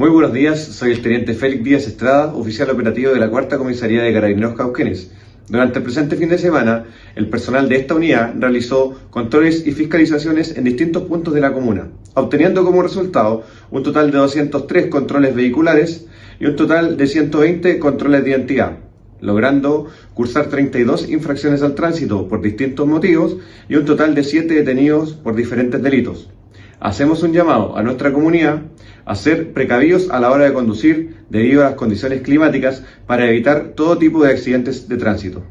Muy buenos días, soy el Teniente Félix Díaz Estrada, oficial operativo de la Cuarta Comisaría de Carabineros Cauquenes. Durante el presente fin de semana, el personal de esta unidad realizó controles y fiscalizaciones en distintos puntos de la comuna, obteniendo como resultado un total de 203 controles vehiculares y un total de 120 controles de identidad, logrando cursar 32 infracciones al tránsito por distintos motivos y un total de 7 detenidos por diferentes delitos. Hacemos un llamado a nuestra comunidad a ser precavidos a la hora de conducir debido a las condiciones climáticas para evitar todo tipo de accidentes de tránsito.